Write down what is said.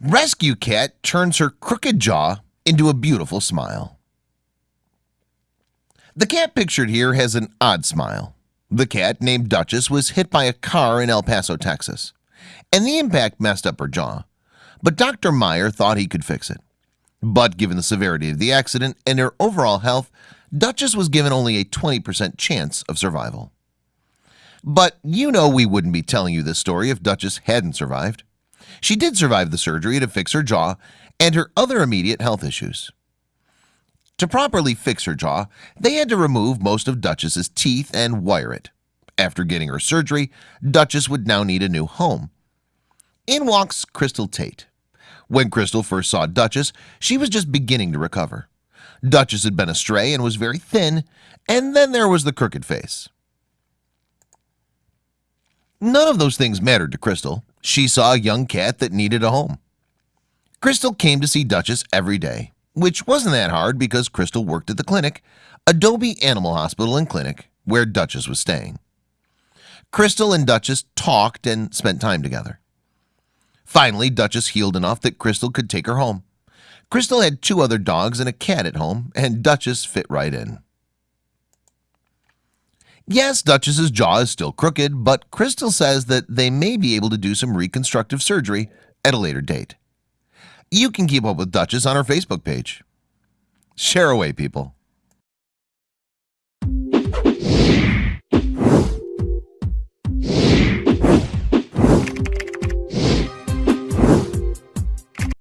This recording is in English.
Rescue cat turns her crooked jaw into a beautiful smile. The cat pictured here has an odd smile. The cat named Duchess was hit by a car in El Paso, Texas and the impact messed up her jaw. But dr. Meyer thought he could fix it. But given the severity of the accident and her overall health Duchess was given only a 20% chance of survival. But you know we wouldn't be telling you this story if Duchess hadn't survived She did survive the surgery to fix her jaw and her other immediate health issues. To properly fix her jaw They had to remove most of Duchess's teeth and wire it. After getting her surgery Duchess would now need a new home. In walks Crystal Tate. When Crystal first saw Duchess she was just beginning to recover. Duchess had been astray and was very thin and then there was the crooked face. None of those things mattered to Crystal she saw a young cat that needed a home. Crystal came to see Duchess every day which wasn't that hard because Crystal worked at the clinic Adobe Animal Hospital and Clinic where Duchess was staying. Crystal and Duchess talked and spent time together. Finally Duchess healed enough that Crystal could take her home. Crystal had two other dogs and a cat at home and Duchess fit right in Yes Duchess's jaw is still crooked But Crystal says that they may be able to do some reconstructive surgery at a later date. You can keep up with Duchess on her Facebook page. Share away people